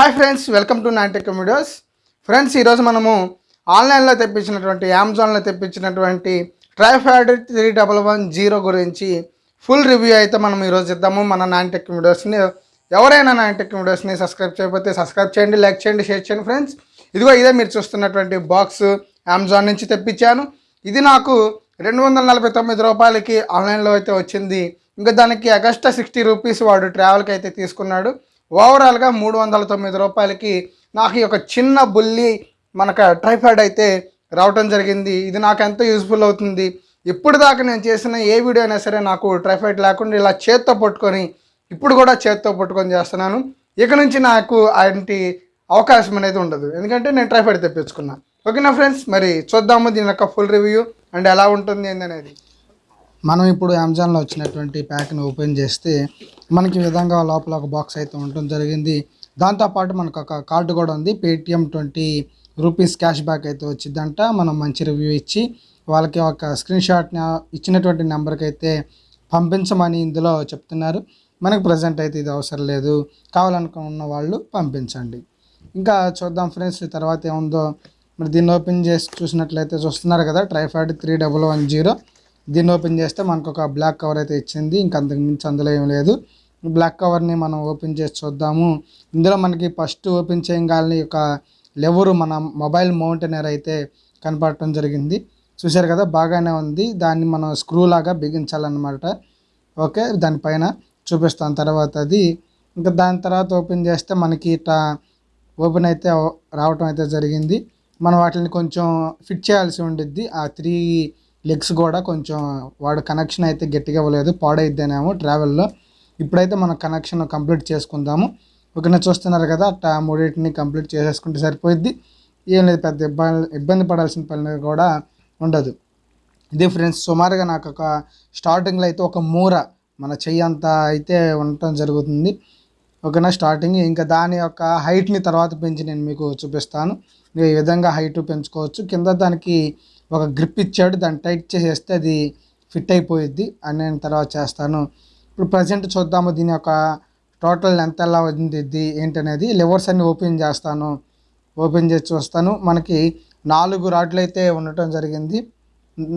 Hi friends welcome to నాటెక్ tech videos friends ఈరోజు మనము ఆన్లైన్లో తెప్పించినటువంటి అమెజాన్లో తెప్పించినటువంటి tripod three double one zero గురించి ఫుల్ రివ్యూ అయితే మనం ఈరోజు ఇద్దాము మన నైన్ టెక్ వీడియోస్ని ఎవరైనా నాన్టెక్ వీడియోస్ని సబ్స్క్రైబ్ చేయకపోతే సబ్స్క్రైబ్ చేయండి లైక్ చేయండి షేర్ చేయండి ఫ్రెండ్స్ ఇదిగో ఇదే మీరు చూస్తున్నటువంటి బాక్స్ అమెజాన్ నుంచి తెప్పించాను. ఇది నాకు రెండు వందల నలభై తొమ్మిది రూపాయలకి ఆన్లైన్లో అయితే వచ్చింది. ఇంకా దానికి అగస్టా సిక్స్టీ రూపీస్ వాడు ట్రావెల్కి అయితే తీసుకున్నాడు. ఓవరాల్గా మూడు వందల తొమ్మిది రూపాయలకి నాకు ఈ యొక్క చిన్న బుల్లి మనకు ట్రైఫాయిడ్ అయితే రావటం జరిగింది. ఇది నాకు ఎంతో యూస్ఫుల్ అవుతుంది. ఇప్పుడు దాకా నేను చేసిన ఏ వీడియో అయినా సరే నాకు ట్రైఫాయిడ్ లేకుండా ఇలా చేత్తో పట్టుకొని ఇప్పుడు కూడా చేత్తో పట్టుకొని చేస్తున్నాను. ఇక నుంచి నాకు అలాంటి అవకాశం అనేది ఉండదు. ఎందుకంటే నేను ట్రైఫాయిడ్ తెప్పించుకున్నాను ఓకేనా ఫ్రెండ్స్? మరి చూద్దాము. దీని యొక్క ఫుల్ రివ్యూ అండ్ ఎలా ఉంటుంది ఏందనేది. మనం ఇప్పుడు అమెజాన్లో వచ్చినటువంటి ప్యాక్ని ఓపెన్ చేస్తే మనకి ఈ విధంగా లోపల ఒక బాక్స్ అయితే ఉండటం జరిగింది. దాంతోపాటు మనకు ఒక కార్డు కూడా ఉంది. Paytm twenty rupees cash back అయితే వచ్చిందంట. మనం మంచి రివ్యూ ఇచ్చి వాళ్ళకి ఒక స్క్రీన్ షాట్ని ఇచ్చినటువంటి నెంబర్కి అయితే పంపించమని ఇందులో చెప్తున్నారు. మనకు ప్రజెంట్ అయితే ఇది అవసరం లేదు. కావాలనుకున్న వాళ్ళు పంపించండి. ఇంకా చూద్దాం ఫ్రెండ్స్ తర్వాత ఏముందో. మరి దీన్ని ఓపెన్ చేసి చూసినట్లయితే చూస్తున్నారు కదా tripod three double one zero. దీన్ని ఓపెన్ చేస్తే మనకు ఒక బ్లాక్ కవర్ అయితే ఇచ్చింది. ఇంకా అంతకు మించి అందులో ఏం లేదు. బ్లాక్ కవర్ని మనం ఓపెన్ చేసి చూద్దాము. ఇందులో మనకి ఫస్ట్ ఓపెన్ చేయగానే ఒక లెవరు మన మొబైల్ మౌంటైనర్ అయితే కనపడటం జరిగింది. చూశారు కదా బాగానే ఉంది. దాన్ని మనం స్క్రూ లాగా బిగించాలన్నమాట. ఓకే దానిపైన చూపిస్తాను తర్వాత అది ఇంకా దాని తర్వాత ఓపెన్ చేస్తే మనకి ఇట్లా ఓపెన్ అయితే రావటం అయితే జరిగింది. మనం వాటిని కొంచెం ఫిట్ చేయాల్సి ఉండిద్ది. ఆ త్రీ లెగ్స్ కూడా కొంచెం వాడు కనెక్షన్ అయితే గట్టిగా ఇవ్వలేదు పాడైద్దేనేమో ట్రావెల్లో ఇప్పుడైతే మనం కనెక్షన్ కంప్లీట్ చేసుకుందాము. ఒకనే చూస్తున్నారు కదా ఆ మూడింటిని కంప్లీట్ చేసేసుకుంటే సరిపోయిద్ది. ఏం లేదు పెద్ద ఇబ్బంది ఇబ్బంది పడాల్సిన పని కూడా ఉండదు. ఇది ఫ్రెండ్స్ సుమారుగా నాకు ఒక స్టార్టింగ్లో అయితే ఒక మూర మన చెయ్యి అంత అయితే ఉండటం జరుగుతుంది. ఓకేనా స్టార్టింగ్ ఇంకా దాని యొక్క హైట్ని తర్వాత పెంచి నేను మీకు చూపిస్తాను. ఈ విధంగా హైట్ పెంచుకోవచ్చు. కింద దానికి ఒక గ్రిప్ ఇచ్చాడు దాన్ని టైట్ చేసేస్తే అది ఫిట్ అయిపోయిద్ది. అని నేను తర్వాత చేస్తాను. ఇప్పుడు ప్రజెంట్ చూద్దాము దీని యొక్క టోటల్ ఎంత ఎలా ఉంది ఏంటనేది. లివర్స్ అన్ని ఓపెన్ చేస్తాను. ఓపెన్ చేసి చూస్తాను. మనకి నాలుగు రాడ్లు అయితే ఉండటం జరిగింది.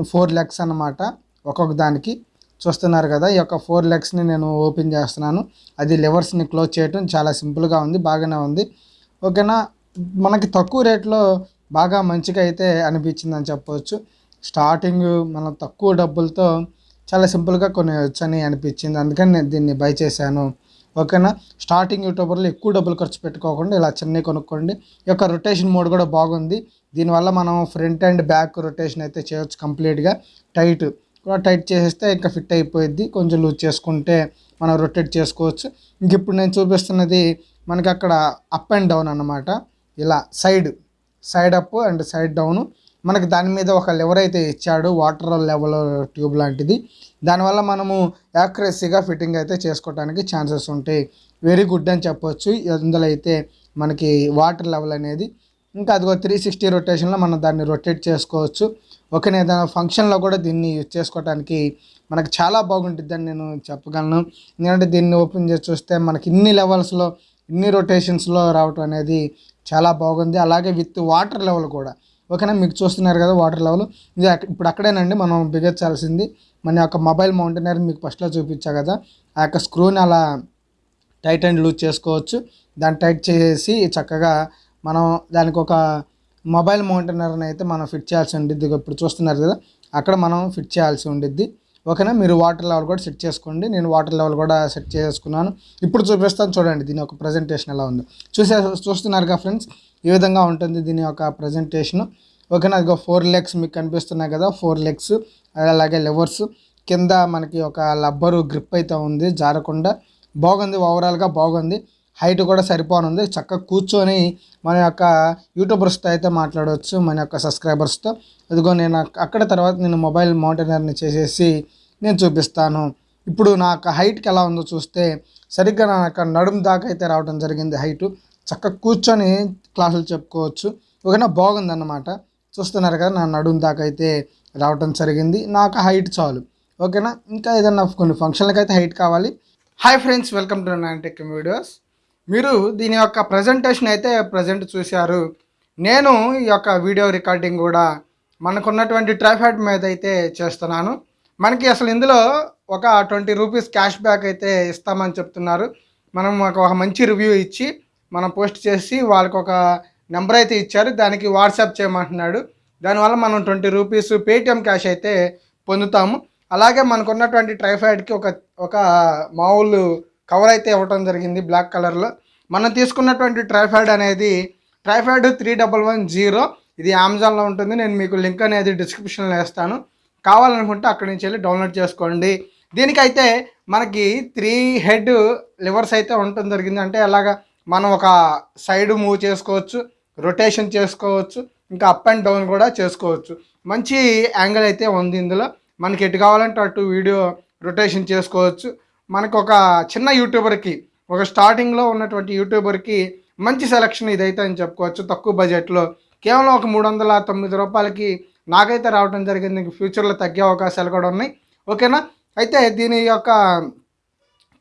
ఫోర్ లెగ్స్ అన్నమాట. ఒక్కొక్క దానికి. చూస్తున్నారు కదా ఈ యొక్క ఫోర్ లెగ్స్ని నేను ఓపెన్ చేస్తున్నాను. అది లివర్స్ని క్లోజ్ చేయటం చాలా సింపుల్గా ఉంది బాగానే ఉంది. ఓకేనా మనకి తక్కువ రేట్లో బాగా మంచిగా అయితే అనిపించింది అని చెప్పవచ్చు స్టార్టింగ్ మనం తక్కువ డబ్బులతో చాలా సింపుల్గా కొనేయొచ్చని అనిపించింది. అందుకని నేను దీన్ని బై చేశాను. ఓకేనా? స్టార్టింగ్ యూట్యూబర్లు ఎక్కువ డబ్బులు ఖర్చు పెట్టుకోకుండా ఇలా చిన్నవి కొనుక్కోండి. ఈ యొక్క రొటేషన్ మోడ్ కూడా బాగుంది. దీనివల్ల మనం ఫ్రంట్ అండ్ బ్యాక్ రొటేషన్ అయితే చేయొచ్చు కంప్లీట్గా. టైట్ కూడా టైట్ చేసేస్తే ఇంకా ఫిట్ అయిపోయిద్ది. కొంచెం లూజ్ చేసుకుంటే మనం రొటేట్ చేసుకోవచ్చు. ఇంక ఇప్పుడు నేను చూపిస్తున్నది మనకి అక్కడ అప్ అండ్ డౌన్ అన్నమాట. ఇలా side side up and side down. మనకి దాని మీద ఒక లెవర్ అయితే ఇచ్చాడు వాటర్ లెవెల్ ట్యూబ్ లాంటిది. దానివల్ల మనము యాక్యురసీగా ఫిట్టింగ్ అయితే చేసుకోవడానికి ఛాన్సెస్ ఉంటాయి. వెరీ గుడ్ అని చెప్పొచ్చు. ఇందులో అయితే మనకి వాటర్ లెవెల్ అనేది ఇంకా అదిగో త్రీ సిక్స్టీ రొటేషన్లో మనం దాన్ని రొటేట్ చేసుకోవచ్చు. ఓకే ఏదైనా ఫంక్షన్లో కూడా దీన్ని యూజ్ చేసుకోవడానికి మనకి చాలా బాగుంటుందని నేను చెప్పగలను. ఎందుకంటే దీన్ని ఓపెన్ చేసి చూస్తే మనకి ఇన్ని లెవెల్స్లో ఇన్ని రొటేషన్స్లో రావటం అనేది చాలా బాగుంది. అలాగే విత్ వాటర్ లెవెల్ కూడా. ఓకేనా? మీకు చూస్తున్నారు కదా వాటర్ లెవెల్. ఇది ఇప్పుడు అక్కడేనండి మనం బిగించాల్సింది. మన యొక్క మొబైల్ మౌంటైనర్ మీకు ఫస్ట్లో చూపించా కదా. ఆ యొక్క స్క్రూని అలా టైట్ అండ్ లూజ్ చేసుకోవచ్చు. దాన్ని టైట్ చేసి చక్కగా మనం దానికి ఒక మొబైల్ మౌంటైనర్ని అయితే మనం ఫిట్ చేయాల్సి ఉండిద్ది. ఇప్పుడు చూస్తున్నారు కదా అక్కడ మనం ఫిట్ చేయాల్సి ఉండిద్ది. ఓకేనా? మీరు వాటర్ లెవెల్ కూడా సెట్ చేసుకోండి. నేను వాటర్ లెవెల్ కూడా సెట్ చేసుకున్నాను. ఇప్పుడు చూపిస్తాను చూడండి దీని యొక్క ప్రజెంటేషన్ ఎలా ఉందో. చూసే చూస్తున్నారుగా ఫ్రెండ్స్? ఈ విధంగా ఉంటుంది దీని యొక్క ప్రజెంటేషన్. ఓకేనా? అదిగో ఫోర్ లెగ్స్ మీకు కనిపిస్తున్నాయి కదా. ఫోర్ లెగ్స్ అలాగే లెవర్స్. కింద మనకి ఒక లబ్బరు గ్రిప్ అయితే ఉంది. జారకుండా. బాగుంది. ఓవరాల్గా బాగుంది. హైట్ కూడా సరిపోనుంది. చక్కగా కూర్చొని మన యొక్క యూట్యూబర్స్తో అయితే మాట్లాడవచ్చు మన యొక్క సబ్స్క్రైబర్స్తో. అదిగో నేను అక్కడ తర్వాత నేను మొబైల్ మౌంటైనర్ని చేసేసి నేను చూపిస్తాను. ఇప్పుడు నా యొక్క హైట్కి ఎలా ఉందో చూస్తే సరిగ్గా నా యొక్క నడుము దాకా అయితే రావడం జరిగింది హైటు. చక్కగా కూర్చొని క్లాసులు చెప్పుకోవచ్చు. ఓకేనా? బాగుందన్నమాట. చూస్తున్నారు కదా నా నడుము దాకా అయితే రావడం జరిగింది. నాకు హైట్ చాలు. ఓకేనా? ఇంకా ఏదన్నా కొన్ని ఫంక్షన్లకు అయితే హైట్ కావాలి. Hi friends welcome to nine tech videos మీరు దీని యొక్క ప్రజెంటేషన్ అయితే ప్రజెంట్ చూశారు. నేను ఈ యొక్క వీడియో రికార్డింగ్ కూడా మనకున్నటువంటి ట్రైఫాడ్ మీద అయితే చేస్తున్నాను. మనకి అసలు ఇందులో ఒక ట్వంటీ రూపీస్ క్యాష్ బ్యాక్ అయితే ఇస్తామని చెప్తున్నారు. మనం ఒక ఒక మంచి రివ్యూ ఇచ్చి మనం పోస్ట్ చేసి వాళ్ళకి ఒక నెంబర్ అయితే ఇచ్చారు. దానికి వాట్సాప్ చేయమంటున్నాడు. దానివల్ల మనం ట్వంటీ రూపీస్ పేటిఎం క్యాష్ అయితే పొందుతాము. అలాగే మనకున్నటువంటి ట్రైఫాయిడ్కి ఒక ఒక మామూలు కవర్ అయితే ఇవ్వటం జరిగింది బ్లాక్ కలర్లో. మనం తీసుకున్నటువంటి ట్రైఫాయిడ్ అనేది tripod three double one zero. ఇది అమెజాన్లో ఉంటుంది. నేను మీకు లింక్ అనేది డిస్క్రిప్షన్లో వేస్తాను. కావాలనుకుంటే అక్కడి నుంచి వెళ్ళి డౌన్లోడ్ చేసుకోండి. దీనికైతే మనకి త్రీ హెడ్ లివర్స్ అయితే ఉండటం జరిగింది. అంటే అలాగా మనం ఒక సైడ్ మూవ్ చేసుకోవచ్చు రొటేషన్ చేసుకోవచ్చు ఇంకా అప్ అండ్ డౌన్ కూడా చేసుకోవచ్చు. మంచి యాంగిల్ అయితే ఉంది ఇందులో. మనకి ఎటు కావాలంటే అటు వీడియో రొటేషన్ చేసుకోవచ్చు. మనకు ఒక చిన్న యూట్యూబర్కి ఒక స్టార్టింగ్లో ఉన్నటువంటి యూట్యూబర్కి మంచి సెలక్షన్ ఇదైతే అని చెప్పుకోవచ్చు. తక్కువ బడ్జెట్లో కేవలం ఒక మూడు వందల తొమ్మిది రూపాయలకి నాకైతే రావడం జరిగింది. ఇంక ఫ్యూచర్లో తగ్గే అవకాశాలు కూడా ఉన్నాయి. ఓకేనా? అయితే దీని యొక్క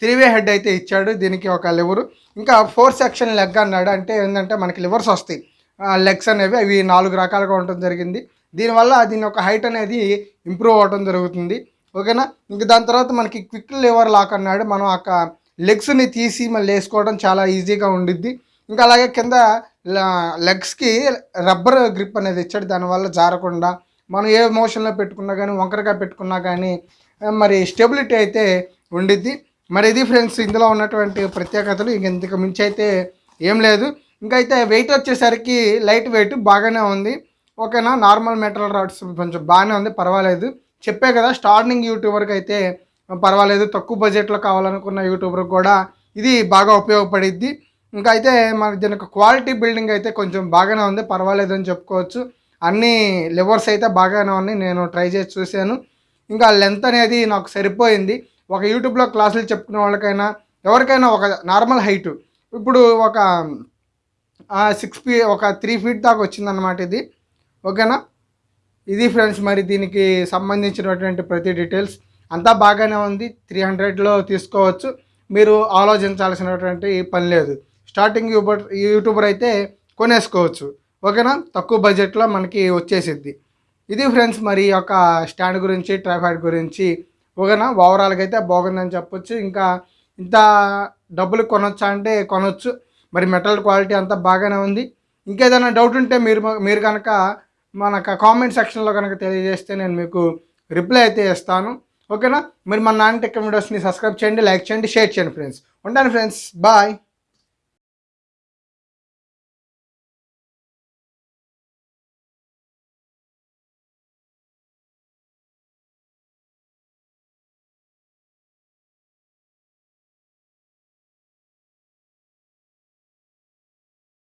త్రీవే హెడ్ అయితే ఇచ్చాడు. దీనికి ఒక లివరు. ఇంకా ఫోర్ సెక్షన్ లెగ్ అన్నాడు. అంటే ఏంటంటే మనకి లివర్స్ వస్తాయి. లెగ్స్ అనేవి అవి నాలుగు రకాలుగా ఉండటం జరిగింది. దీనివల్ల దీని యొక్క హైట్ అనేది ఇంప్రూవ్ అవ్వడం జరుగుతుంది. ఓకేనా? ఇంక దాని తర్వాత మనకి క్విక్ లివర్ లాక్ అన్నాడు. మనం ఆ లెగ్స్ని తీసి మళ్ళీ వేసుకోవడం చాలా ఈజీగా ఉండిద్ది. ఇంకా అలాగే కింద లెగ్స్కి రబ్బర్ గ్రిప్ అనేది ఇచ్చాడు. దానివల్ల జారకుండా మనం ఏ మోషన్లో పెట్టుకున్నా కానీ వంకరగా పెట్టుకున్నా కానీ మరి స్టెబిలిటీ అయితే ఉండిద్ది. మరి ఇది ఫ్రెండ్స్ ఇందులో ఉన్నటువంటి ప్రత్యేకతలు. ఇంక ఇంతకు మించి అయితే ఏం లేదు. ఇంకా అయితే వెయిట్ వచ్చేసరికి లైట్ వెయిట్ బాగానే ఉంది. ఓకేనా? నార్మల్ మెటల్ రాడ్స్ కొంచెం బాగానే ఉంది. పర్వాలేదు. చెప్పే కదా స్టార్నింగ్ యూట్యూబర్కి అయితే పర్వాలేదు తక్కువ బడ్జెట్లో కావాలనుకున్న యూట్యూబర్కి కూడా ఇది బాగా ఉపయోగపడిద్ది. ఇంకా అయితే మన దీనికి క్వాలిటీ బిల్డింగ్ అయితే కొంచెం బాగానే ఉంది పర్వాలేదు అని చెప్పుకోవచ్చు. అన్ని లివర్స్ అయితే బాగానే ఉన్నాయి నేను ట్రై చేసి చూశాను. ఇంకా లెంత్ అనేది నాకు సరిపోయింది. ఒక యూట్యూబ్లో క్లాసులు చెప్పుకునే వాళ్ళకైనా ఎవరికైనా ఒక నార్మల్ హైట్. ఇప్పుడు ఒక సిక్స్ ఫీ ఒక త్రీ ఫీట్ దాకా వచ్చిందనమాట ఇది. ఓకేనా? ఇది ఫ్రెండ్స్ మరి దీనికి సంబంధించినటువంటి ప్రతి డీటెయిల్స్ అంతా బాగానే ఉంది. త్రీ హండ్రెడ్లో తీసుకోవచ్చు. మీరు ఆలోచించాల్సినటువంటి పని లేదు. స్టార్టింగ్ యూబర్ యూట్యూబర్ అయితే కొనేసుకోవచ్చు. ఓకేనా? తక్కువ బడ్జెట్లో మనకి వచ్చేసిద్ది. ఇది ఫ్రెండ్స్ మరి యొక్క స్టాండ్ గురించి ట్రైఫాయిడ్ గురించి ఓకేనా? ఓవరాల్గా అయితే బాగుందని చెప్పొచ్చు. ఇంకా ఇంత డబ్బులు కొనొచ్చా అంటే కొనొచ్చు. మరి మెటల్ క్వాలిటీ అంతా బాగానే ఉంది. ఇంకేదైనా డౌట్ ఉంటే మీరు మీరు కనుక మనకు కామెంట్ సెక్షన్లో కనుక తెలియజేస్తే నేను మీకు రిప్లై అయితే ఇస్తాను. ఓకేనా మీరు మన నాన్న టెక్ వీడియోస్ని సబ్స్క్రైబ్ చేయండి లైక్ చేయండి షేర్ చేయండి ఫ్రెండ్స్ ఉంటాను ఫ్రెండ్స్ బాయ్